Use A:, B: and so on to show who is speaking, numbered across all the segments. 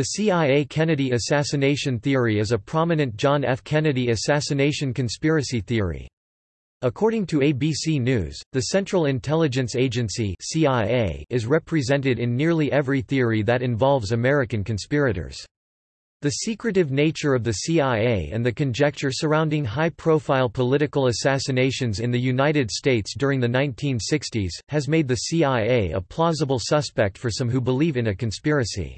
A: The CIA Kennedy assassination theory is a prominent John F. Kennedy assassination conspiracy theory. According to ABC News, the Central Intelligence Agency CIA is represented in nearly every theory that involves American conspirators. The secretive nature of the CIA and the conjecture surrounding high-profile political assassinations in the United States during the 1960s, has made the CIA a plausible suspect for some who believe in a conspiracy.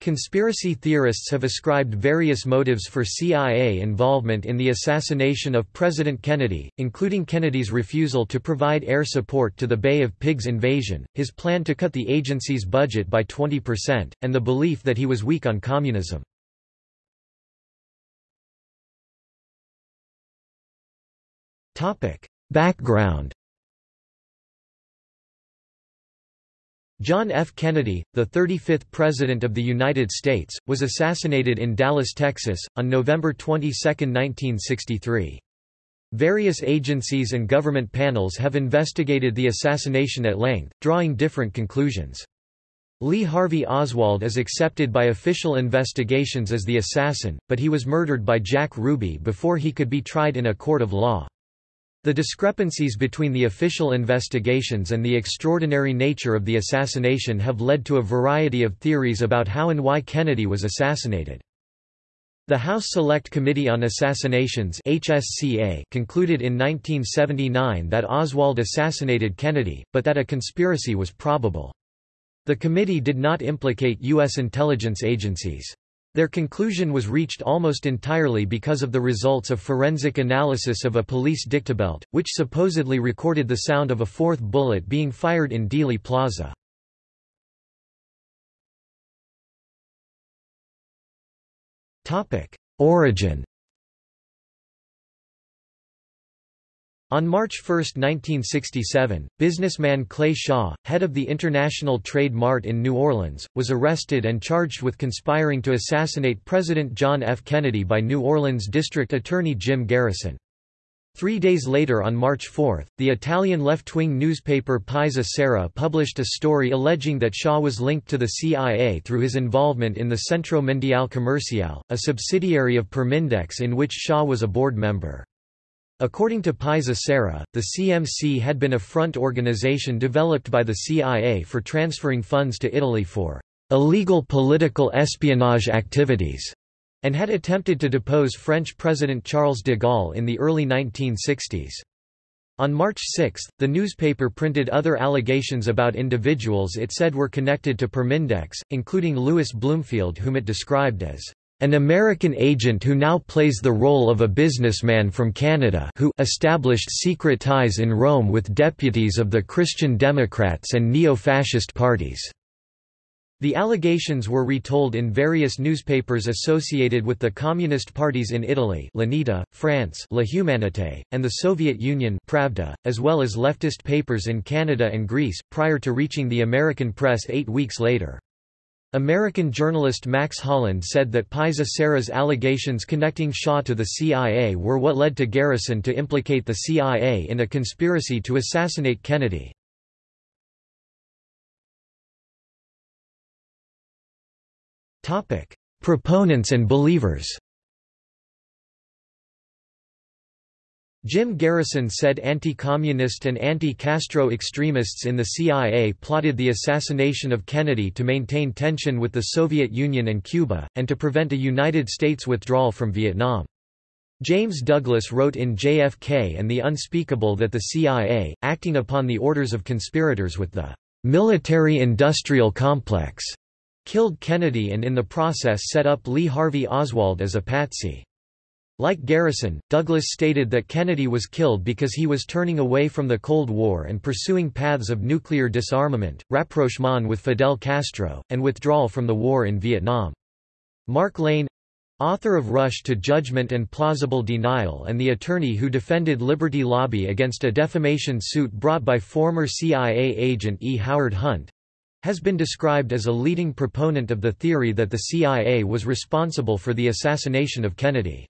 A: Conspiracy theorists have ascribed various motives for CIA involvement in the assassination of President Kennedy, including Kennedy's refusal to provide air support to the Bay of Pigs invasion, his plan to cut the agency's budget by 20%, and the belief that he was weak on communism. Background John F. Kennedy, the 35th President of the United States, was assassinated in Dallas, Texas, on November 22, 1963. Various agencies and government panels have investigated the assassination at length, drawing different conclusions. Lee Harvey Oswald is accepted by official investigations as the assassin, but he was murdered by Jack Ruby before he could be tried in a court of law. The discrepancies between the official investigations and the extraordinary nature of the assassination have led to a variety of theories about how and why Kennedy was assassinated. The House Select Committee on Assassinations HSCA concluded in 1979 that Oswald assassinated Kennedy, but that a conspiracy was probable. The committee did not implicate U.S. intelligence agencies. Their conclusion was reached almost entirely because of the results of forensic analysis of a police dictabelt, which supposedly recorded the sound of a fourth bullet being fired in Dealey Plaza. Origin On March 1, 1967, businessman Clay Shaw, head of the International Trade Mart in New Orleans, was arrested and charged with conspiring to assassinate President John F. Kennedy by New Orleans District Attorney Jim Garrison. Three days later on March 4, the Italian left-wing newspaper Paese Sera published a story alleging that Shaw was linked to the CIA through his involvement in the Centro Mondiale Commerciale, a subsidiary of Permindex in which Shaw was a board member. According to Paese Sera, the CMC had been a front organization developed by the CIA for transferring funds to Italy for illegal political espionage activities, and had attempted to depose French President Charles de Gaulle in the early 1960s. On March 6, the newspaper printed other allegations about individuals it said were connected to Permindex, including Louis Bloomfield whom it described as an American agent who now plays the role of a businessman from Canada who established secret ties in Rome with deputies of the Christian Democrats and neo-fascist parties. The allegations were retold in various newspapers associated with the communist parties in Italy L'Unità, France La Humanité, and the Soviet Union Pravda, as well as leftist papers in Canada and Greece, prior to reaching the American press eight weeks later. American journalist Max Holland said that Paese Sera's allegations connecting Shaw to the CIA were what led to Garrison to implicate the CIA in a conspiracy to assassinate Kennedy. Proponents and believers Jim Garrison said anti-communist and anti-Castro extremists in the CIA plotted the assassination of Kennedy to maintain tension with the Soviet Union and Cuba, and to prevent a United States withdrawal from Vietnam. James Douglas wrote in JFK and the Unspeakable that the CIA, acting upon the orders of conspirators with the military-industrial complex, killed Kennedy and in the process set up Lee Harvey Oswald as a patsy. Like Garrison, Douglas stated that Kennedy was killed because he was turning away from the Cold War and pursuing paths of nuclear disarmament, rapprochement with Fidel Castro, and withdrawal from the war in Vietnam. Mark Lane author of Rush to Judgment and Plausible Denial and the attorney who defended Liberty Lobby against a defamation suit brought by former CIA agent E. Howard Hunt, has been described as a leading proponent of the theory that the CIA was responsible for the assassination of Kennedy.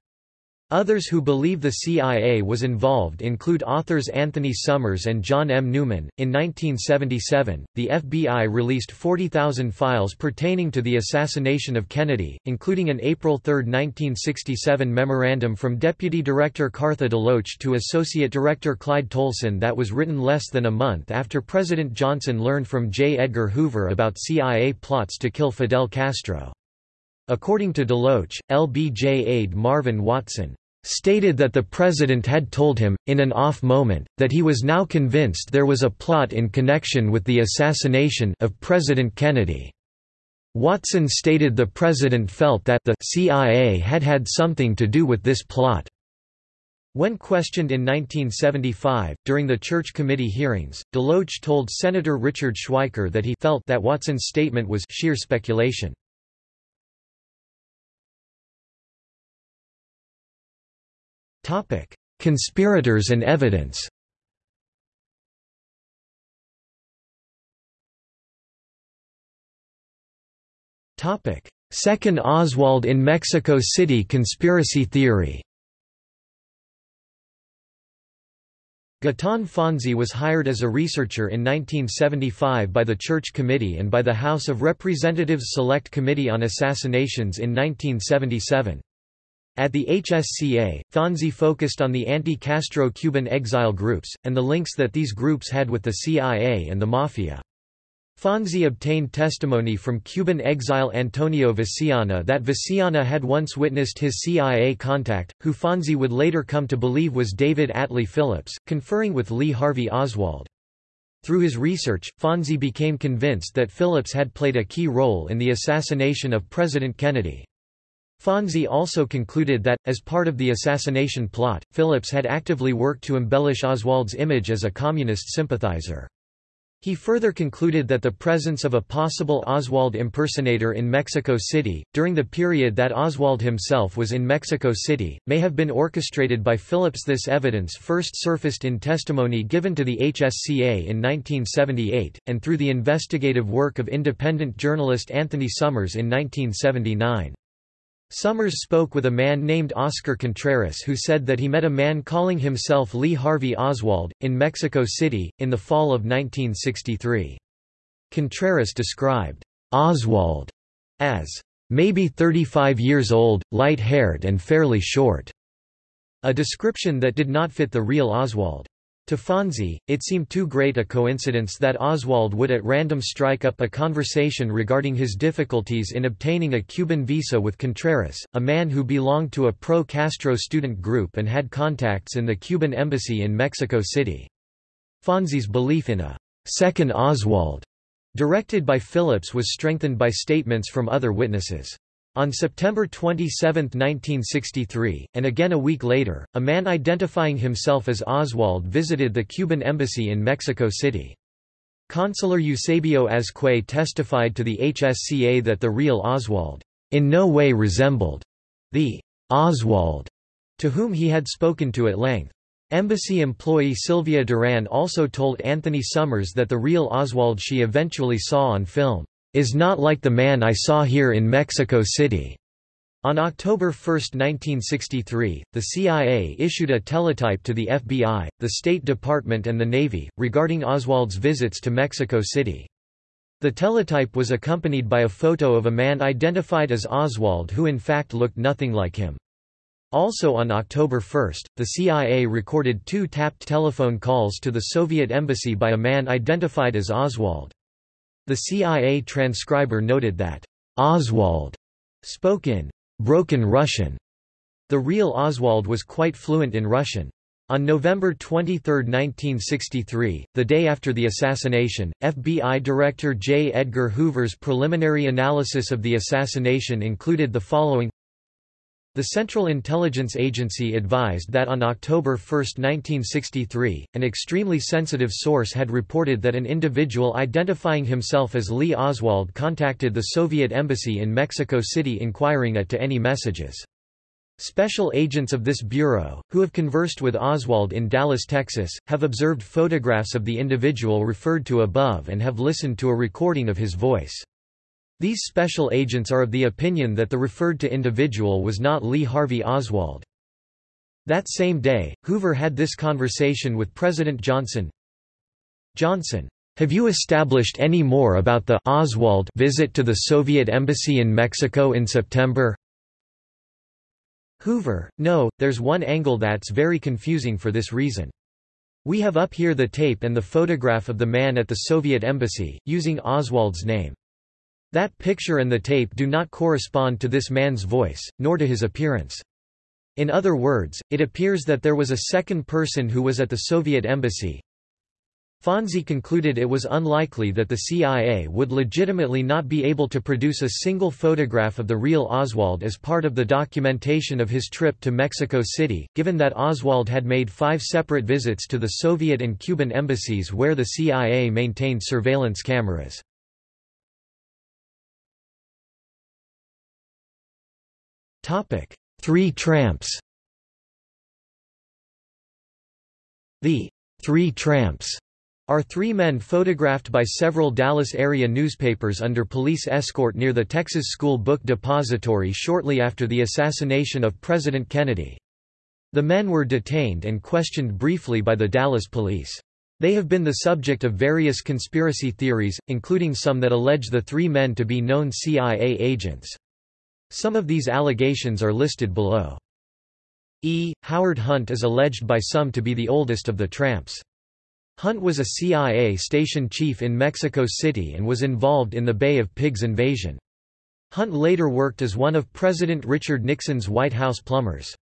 A: Others who believe the CIA was involved include authors Anthony Summers and John M. Newman. In 1977, the FBI released 40,000 files pertaining to the assassination of Kennedy, including an April 3, 1967 memorandum from Deputy Director Cartha DeLoach to Associate Director Clyde Tolson that was written less than a month after President Johnson learned from J. Edgar Hoover about CIA plots to kill Fidel Castro. According to DeLoach, LBJ aide Marvin Watson stated that the president had told him, in an off moment, that he was now convinced there was a plot in connection with the assassination of President Kennedy. Watson stated the president felt that the CIA had had something to do with this plot. When questioned in 1975, during the Church Committee hearings, DeLoach told Senator Richard Schweiker that he felt that Watson's statement was sheer speculation. Conspirators and evidence. Second Oswald in Mexico City conspiracy theory. Gaetan Fonzi was hired as a researcher in 1975 by the Church Committee and by the House of Representatives Select Committee on Assassinations in 1977. At the HSCA, Fonzi focused on the anti-Castro Cuban exile groups, and the links that these groups had with the CIA and the Mafia. Fonzi obtained testimony from Cuban exile Antonio Veciana that Veciana had once witnessed his CIA contact, who Fonzi would later come to believe was David Atlee Phillips, conferring with Lee Harvey Oswald. Through his research, Fonzi became convinced that Phillips had played a key role in the assassination of President Kennedy. Fonzi also concluded that, as part of the assassination plot, Phillips had actively worked to embellish Oswald's image as a communist sympathizer. He further concluded that the presence of a possible Oswald impersonator in Mexico City, during the period that Oswald himself was in Mexico City, may have been orchestrated by Phillips. This evidence first surfaced in testimony given to the HSCA in 1978, and through the investigative work of independent journalist Anthony Summers in 1979. Summers spoke with a man named Oscar Contreras who said that he met a man calling himself Lee Harvey Oswald, in Mexico City, in the fall of 1963. Contreras described Oswald as maybe 35 years old, light-haired and fairly short, a description that did not fit the real Oswald. To Fonzi, it seemed too great a coincidence that Oswald would at random strike up a conversation regarding his difficulties in obtaining a Cuban visa with Contreras, a man who belonged to a pro-Castro student group and had contacts in the Cuban embassy in Mexico City. Fonzi's belief in a second Oswald directed by Phillips was strengthened by statements from other witnesses. On September 27, 1963, and again a week later, a man identifying himself as Oswald visited the Cuban embassy in Mexico City. Consular Eusebio Azcue testified to the HSCA that the real Oswald, in no way resembled the Oswald to whom he had spoken to at length. Embassy employee Sylvia Duran also told Anthony Summers that the real Oswald she eventually saw on film is not like the man I saw here in Mexico City. On October 1, 1963, the CIA issued a teletype to the FBI, the State Department and the Navy, regarding Oswald's visits to Mexico City. The teletype was accompanied by a photo of a man identified as Oswald who in fact looked nothing like him. Also on October 1, the CIA recorded two tapped telephone calls to the Soviet embassy by a man identified as Oswald. The CIA transcriber noted that Oswald spoke in broken Russian. The real Oswald was quite fluent in Russian. On November 23, 1963, the day after the assassination, FBI Director J. Edgar Hoover's preliminary analysis of the assassination included the following the Central Intelligence Agency advised that on October 1, 1963, an extremely sensitive source had reported that an individual identifying himself as Lee Oswald contacted the Soviet embassy in Mexico City inquiring at to any messages. Special agents of this bureau, who have conversed with Oswald in Dallas, Texas, have observed photographs of the individual referred to above and have listened to a recording of his voice. These special agents are of the opinion that the referred to individual was not Lee Harvey Oswald. That same day, Hoover had this conversation with President Johnson. Johnson, have you established any more about the Oswald visit to the Soviet embassy in Mexico in September? Hoover, no, there's one angle that's very confusing for this reason. We have up here the tape and the photograph of the man at the Soviet embassy, using Oswald's name. That picture and the tape do not correspond to this man's voice, nor to his appearance. In other words, it appears that there was a second person who was at the Soviet embassy. Fonzi concluded it was unlikely that the CIA would legitimately not be able to produce a single photograph of the real Oswald as part of the documentation of his trip to Mexico City, given that Oswald had made five separate visits to the Soviet and Cuban embassies where the CIA maintained surveillance cameras. Three Tramps The Three Tramps are three men photographed by several Dallas area newspapers under police escort near the Texas School Book Depository shortly after the assassination of President Kennedy. The men were detained and questioned briefly by the Dallas police. They have been the subject of various conspiracy theories, including some that allege the three men to be known CIA agents. Some of these allegations are listed below. E. Howard Hunt is alleged by some to be the oldest of the tramps. Hunt was a CIA station chief in Mexico City and was involved in the Bay of Pigs invasion. Hunt later worked as one of President Richard Nixon's White House plumbers.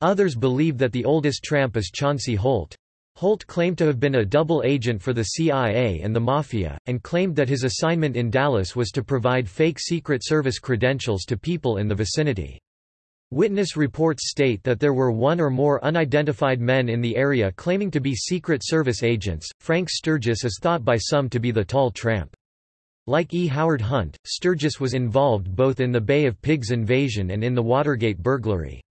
A: Others believe that the oldest tramp is Chauncey Holt. Holt claimed to have been a double agent for the CIA and the Mafia, and claimed that his assignment in Dallas was to provide fake Secret Service credentials to people in the vicinity. Witness reports state that there were one or more unidentified men in the area claiming to be Secret Service agents. Frank Sturgis is thought by some to be the tall tramp. Like E. Howard Hunt, Sturgis was involved both in the Bay of Pigs invasion and in the Watergate burglary.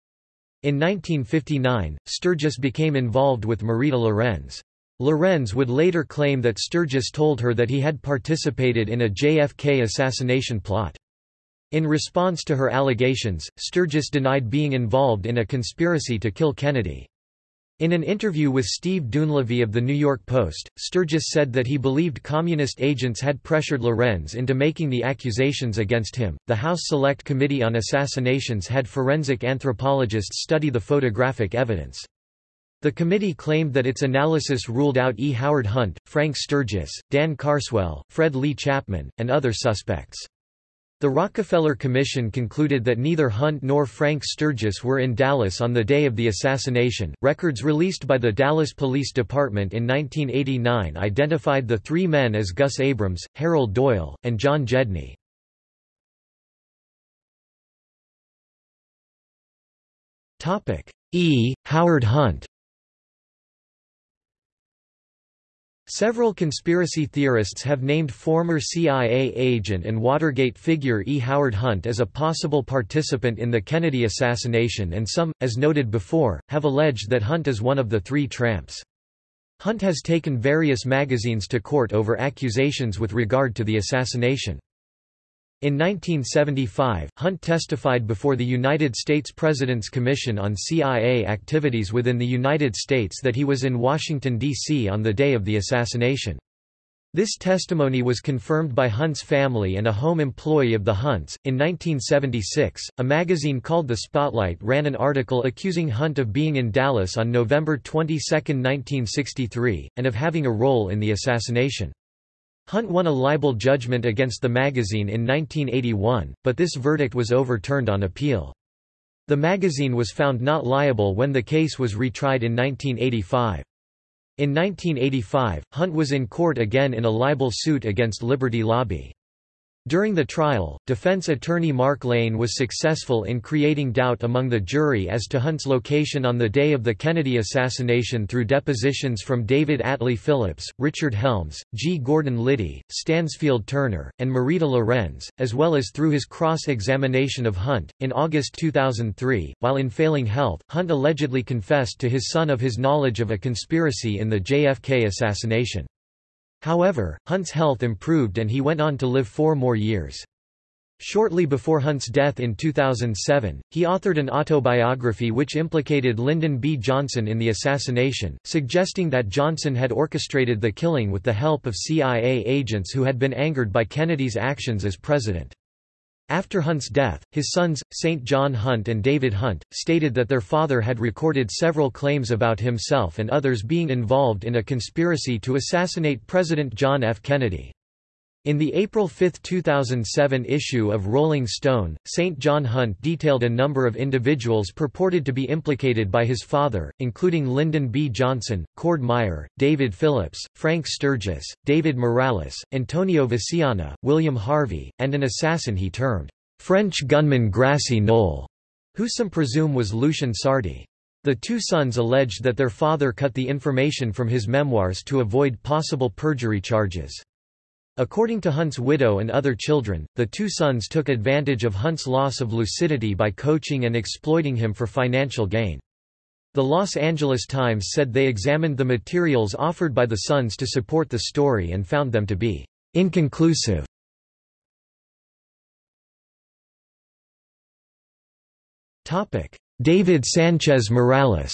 A: In 1959, Sturgis became involved with Marita Lorenz. Lorenz would later claim that Sturgis told her that he had participated in a JFK assassination plot. In response to her allegations, Sturgis denied being involved in a conspiracy to kill Kennedy. In an interview with Steve Dunleavy of The New York Post, Sturgis said that he believed communist agents had pressured Lorenz into making the accusations against him. The House Select Committee on Assassinations had forensic anthropologists study the photographic evidence. The committee claimed that its analysis ruled out E. Howard Hunt, Frank Sturgis, Dan Carswell, Fred Lee Chapman, and other suspects. The Rockefeller Commission concluded that neither Hunt nor Frank Sturgis were in Dallas on the day of the assassination. Records released by the Dallas Police Department in 1989 identified the three men as Gus Abrams, Harold Doyle, and John Gedney. E. Howard Hunt Several conspiracy theorists have named former CIA agent and Watergate figure E. Howard Hunt as a possible participant in the Kennedy assassination and some, as noted before, have alleged that Hunt is one of the three tramps. Hunt has taken various magazines to court over accusations with regard to the assassination. In 1975, Hunt testified before the United States President's Commission on CIA Activities within the United States that he was in Washington, D.C. on the day of the assassination. This testimony was confirmed by Hunt's family and a home employee of the Hunts. In 1976, a magazine called The Spotlight ran an article accusing Hunt of being in Dallas on November 22, 1963, and of having a role in the assassination. Hunt won a libel judgment against the magazine in 1981, but this verdict was overturned on appeal. The magazine was found not liable when the case was retried in 1985. In 1985, Hunt was in court again in a libel suit against Liberty Lobby. During the trial, defense attorney Mark Lane was successful in creating doubt among the jury as to Hunt's location on the day of the Kennedy assassination through depositions from David Atlee Phillips, Richard Helms, G. Gordon Liddy, Stansfield Turner, and Marita Lorenz, as well as through his cross-examination of Hunt. In August 2003, while in failing health, Hunt allegedly confessed to his son of his knowledge of a conspiracy in the JFK assassination. However, Hunt's health improved and he went on to live four more years. Shortly before Hunt's death in 2007, he authored an autobiography which implicated Lyndon B. Johnson in the assassination, suggesting that Johnson had orchestrated the killing with the help of CIA agents who had been angered by Kennedy's actions as president. After Hunt's death, his sons, St. John Hunt and David Hunt, stated that their father had recorded several claims about himself and others being involved in a conspiracy to assassinate President John F. Kennedy. In the April 5, 2007 issue of Rolling Stone, St. John Hunt detailed a number of individuals purported to be implicated by his father, including Lyndon B. Johnson, Cord Meyer, David Phillips, Frank Sturgis, David Morales, Antonio Veciana, William Harvey, and an assassin he termed, "'French gunman Grassy Knoll", who some presume was Lucien Sarti. The two sons alleged that their father cut the information from his memoirs to avoid possible perjury charges. According to Hunt's widow and other children, the two sons took advantage of Hunt's loss of lucidity by coaching and exploiting him for financial gain. The Los Angeles Times said they examined the materials offered by the sons to support the story and found them to be inconclusive. Topic: David Sanchez Morales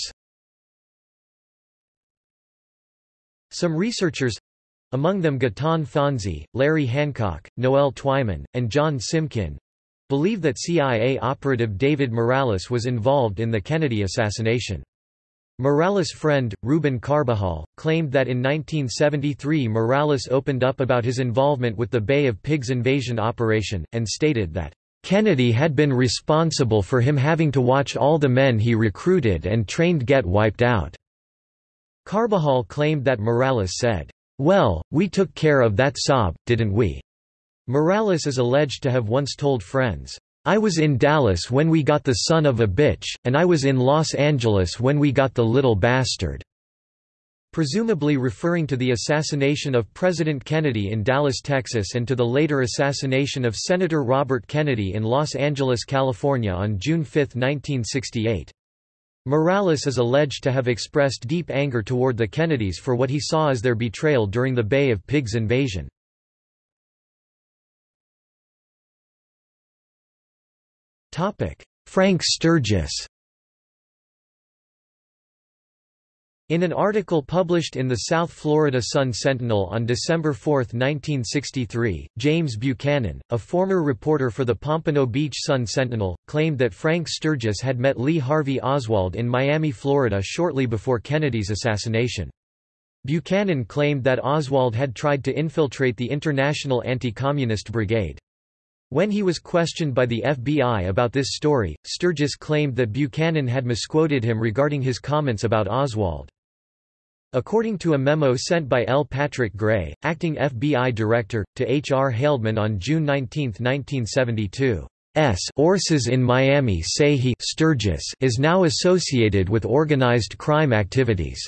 A: Some researchers among them Gaetan Fonzi, Larry Hancock, Noel Twyman, and John Simkin believe that CIA operative David Morales was involved in the Kennedy assassination. Morales' friend, Ruben Carbajal, claimed that in 1973 Morales opened up about his involvement with the Bay of Pigs invasion operation, and stated that, "...Kennedy had been responsible for him having to watch all the men he recruited and trained get wiped out." Carbajal claimed that Morales said, well, we took care of that sob, didn't we? Morales is alleged to have once told friends, I was in Dallas when we got the son of a bitch, and I was in Los Angeles when we got the little bastard. Presumably referring to the assassination of President Kennedy in Dallas, Texas and to the later assassination of Senator Robert Kennedy in Los Angeles, California on June 5, 1968. Morales is alleged to have expressed deep anger toward the Kennedys for what he saw as their betrayal during the Bay of Pigs invasion. Frank Sturgis In an article published in the South Florida Sun-Sentinel on December 4, 1963, James Buchanan, a former reporter for the Pompano Beach Sun-Sentinel, claimed that Frank Sturgis had met Lee Harvey Oswald in Miami, Florida shortly before Kennedy's assassination. Buchanan claimed that Oswald had tried to infiltrate the International Anti-Communist Brigade. When he was questioned by the FBI about this story, Sturgis claimed that Buchanan had misquoted him regarding his comments about Oswald. According to a memo sent by L. Patrick Gray, acting FBI director, to H. R. Haldeman on June 19, 1972, S. Sources in Miami say he Sturgis is now associated with organized crime activities.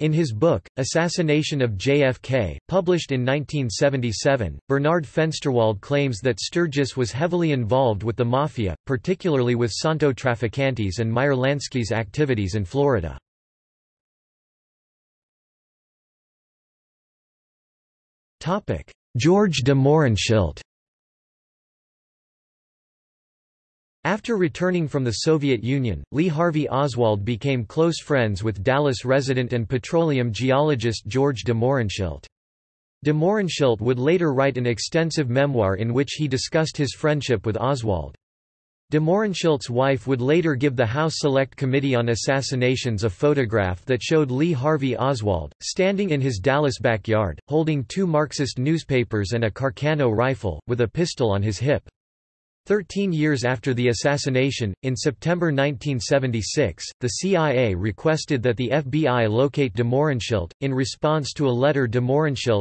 A: In his book, Assassination of JFK, published in 1977, Bernard Fensterwald claims that Sturgis was heavily involved with the Mafia, particularly with Santo Trafficante's and Meyer Lansky's activities in Florida. George de Mohrenschildt After returning from the Soviet Union, Lee Harvey Oswald became close friends with Dallas resident and petroleum geologist George de Mohrenschildt. De Mohrenschildt would later write an extensive memoir in which he discussed his friendship with Oswald. De wife would later give the House Select Committee on Assassinations a photograph that showed Lee Harvey Oswald, standing in his Dallas backyard, holding two Marxist newspapers and a Carcano rifle, with a pistol on his hip. Thirteen years after the assassination, in September 1976, the CIA requested that the FBI locate de in response to a letter de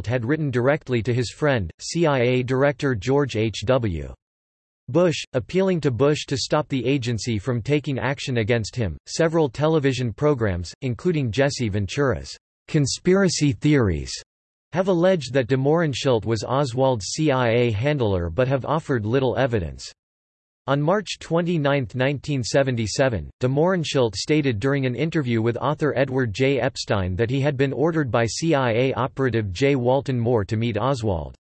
A: had written directly to his friend, CIA Director George H. Bush, appealing to Bush to stop the agency from taking action against him. Several television programs, including Jesse Ventura's Conspiracy Theories, have alleged that de Mohrenschildt was Oswald's CIA handler but have offered little evidence. On March 29, 1977, de Mohrenschildt stated during an interview with author Edward J. Epstein that he had been ordered by CIA operative J. Walton Moore to meet Oswald.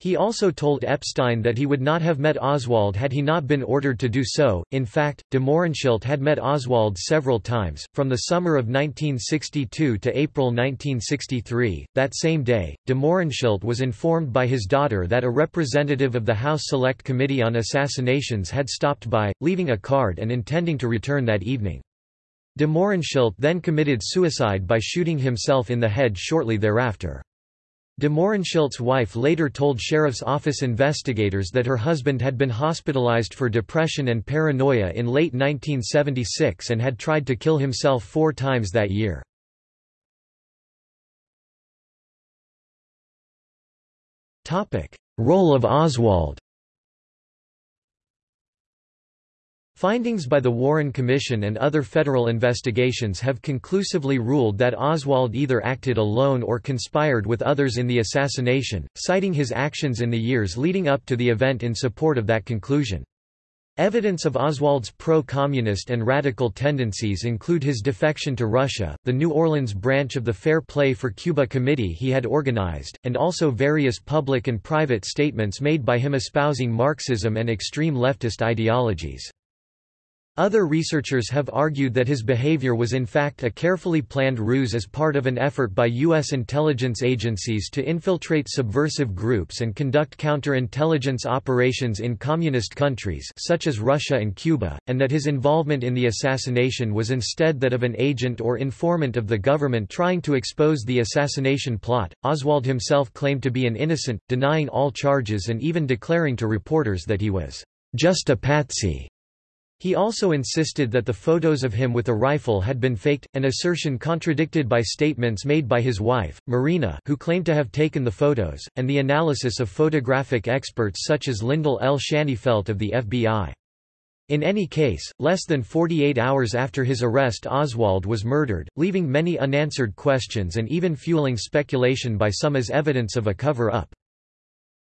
A: He also told Epstein that he would not have met Oswald had he not been ordered to do so. In fact, de Mohrenschildt had met Oswald several times, from the summer of 1962 to April 1963. That same day, de Mohrenschildt was informed by his daughter that a representative of the House Select Committee on Assassinations had stopped by, leaving a card and intending to return that evening. De Mohrenschildt then committed suicide by shooting himself in the head shortly thereafter. De Mohrenschildt's wife later told Sheriff's Office investigators that her husband had been hospitalized for depression and paranoia in late 1976 and had tried to kill himself four times that year. Role of Oswald Findings by the Warren Commission and other federal investigations have conclusively ruled that Oswald either acted alone or conspired with others in the assassination, citing his actions in the years leading up to the event in support of that conclusion. Evidence of Oswald's pro-communist and radical tendencies include his defection to Russia, the New Orleans branch of the Fair Play for Cuba committee he had organized, and also various public and private statements made by him espousing Marxism and extreme leftist ideologies. Other researchers have argued that his behavior was in fact a carefully planned ruse as part of an effort by U.S. intelligence agencies to infiltrate subversive groups and conduct counterintelligence operations in communist countries such as Russia and Cuba, and that his involvement in the assassination was instead that of an agent or informant of the government trying to expose the assassination plot. Oswald himself claimed to be an innocent, denying all charges and even declaring to reporters that he was just a patsy. He also insisted that the photos of him with a rifle had been faked, an assertion contradicted by statements made by his wife, Marina who claimed to have taken the photos, and the analysis of photographic experts such as Lyndal L. Shaneyfelt of the FBI. In any case, less than 48 hours after his arrest Oswald was murdered, leaving many unanswered questions and even fueling speculation by some as evidence of a cover-up.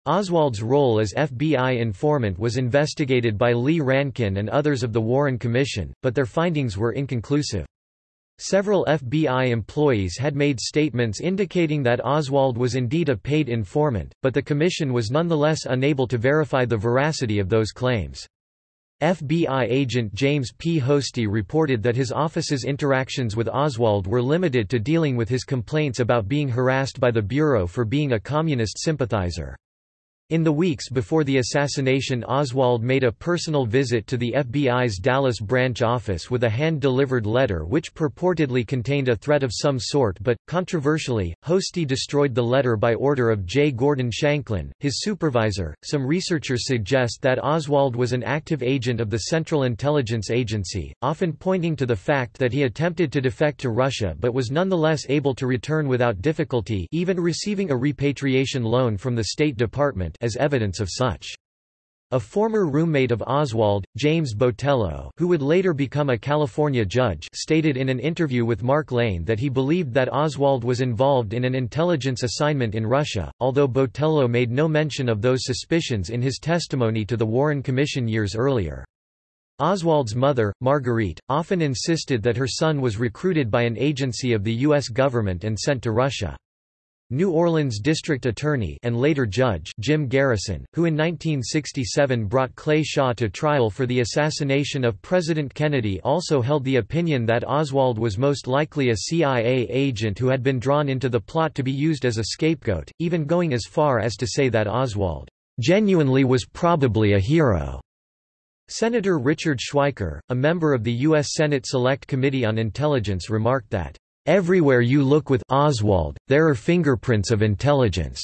A: Oswald's role as FBI informant was investigated by Lee Rankin and others of the Warren Commission, but their findings were inconclusive. Several FBI employees had made statements indicating that Oswald was indeed a paid informant, but the Commission was nonetheless unable to verify the veracity of those claims. FBI agent James P. Hosty reported that his office's interactions with Oswald were limited to dealing with his complaints about being harassed by the Bureau for being a communist sympathizer. In the weeks before the assassination Oswald made a personal visit to the FBI's Dallas branch office with a hand-delivered letter which purportedly contained a threat of some sort but, controversially, Hosty destroyed the letter by order of J. Gordon Shanklin, his supervisor. Some researchers suggest that Oswald was an active agent of the Central Intelligence Agency, often pointing to the fact that he attempted to defect to Russia but was nonetheless able to return without difficulty even receiving a repatriation loan from the State Department as evidence of such. A former roommate of Oswald, James Botelho who would later become a California judge stated in an interview with Mark Lane that he believed that Oswald was involved in an intelligence assignment in Russia, although Botelho made no mention of those suspicions in his testimony to the Warren Commission years earlier. Oswald's mother, Marguerite, often insisted that her son was recruited by an agency of the U.S. government and sent to Russia. New Orleans District Attorney and later Judge Jim Garrison, who in 1967 brought Clay Shaw to trial for the assassination of President Kennedy also held the opinion that Oswald was most likely a CIA agent who had been drawn into the plot to be used as a scapegoat, even going as far as to say that Oswald genuinely was probably a hero. Senator Richard Schweiker, a member of the U.S. Senate Select Committee on Intelligence remarked that Everywhere you look with Oswald, there are fingerprints of intelligence.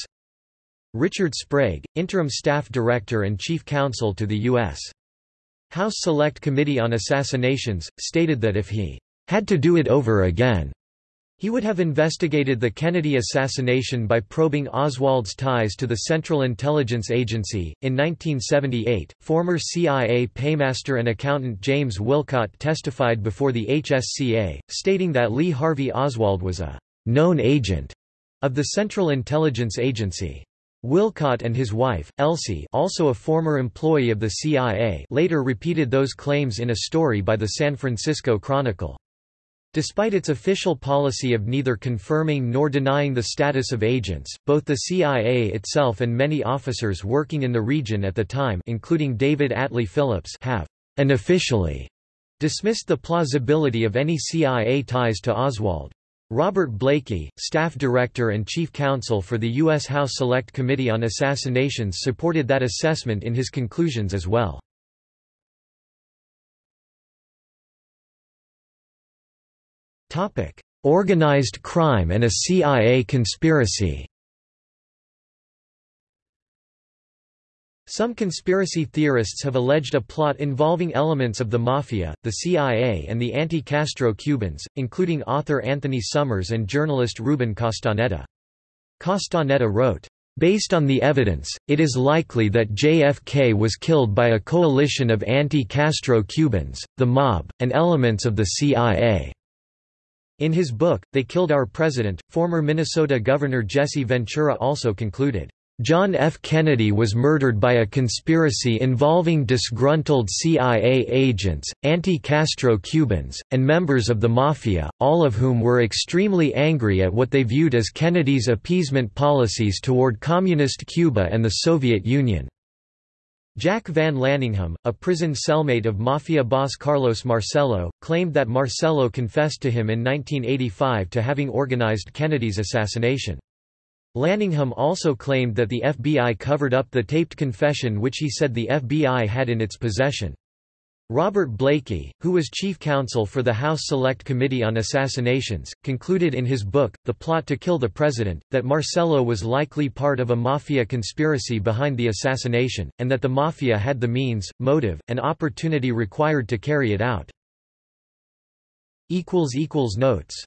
A: Richard Sprague, interim staff director and chief counsel to the U.S. House Select Committee on Assassinations, stated that if he had to do it over again, he would have investigated the Kennedy assassination by probing Oswald's ties to the Central Intelligence Agency. In 1978, former CIA paymaster and accountant James Wilcott testified before the HSCA, stating that Lee Harvey Oswald was a known agent of the Central Intelligence Agency. Wilcott and his wife, Elsie also a former employee of the CIA later repeated those claims in a story by the San Francisco Chronicle. Despite its official policy of neither confirming nor denying the status of agents, both the CIA itself and many officers working in the region at the time including David Atlee Phillips have unofficially dismissed the plausibility of any CIA ties to Oswald. Robert Blakey, staff director and chief counsel for the U.S. House Select Committee on Assassinations supported that assessment in his conclusions as well. Organized crime and a CIA conspiracy Some conspiracy theorists have alleged a plot involving elements of the Mafia, the CIA and the anti-Castro Cubans, including author Anthony Summers and journalist Ruben Castaneda. Castaneda wrote, Based on the evidence, it is likely that JFK was killed by a coalition of anti-Castro Cubans, the mob, and elements of the CIA. In his book, They Killed Our President, former Minnesota Governor Jesse Ventura also concluded, John F. Kennedy was murdered by a conspiracy involving disgruntled CIA agents, anti-Castro Cubans, and members of the Mafia, all of whom were extremely angry at what they viewed as Kennedy's appeasement policies toward Communist Cuba and the Soviet Union. Jack Van Lanningham, a prison cellmate of Mafia boss Carlos Marcello, claimed that Marcello confessed to him in 1985 to having organized Kennedy's assassination. Lanningham also claimed that the FBI covered up the taped confession which he said the FBI had in its possession. Robert Blakey, who was chief counsel for the House Select Committee on Assassinations, concluded in his book, The Plot to Kill the President, that Marcello was likely part of a mafia conspiracy behind the assassination, and that the mafia had the means, motive, and opportunity required to carry it out. Notes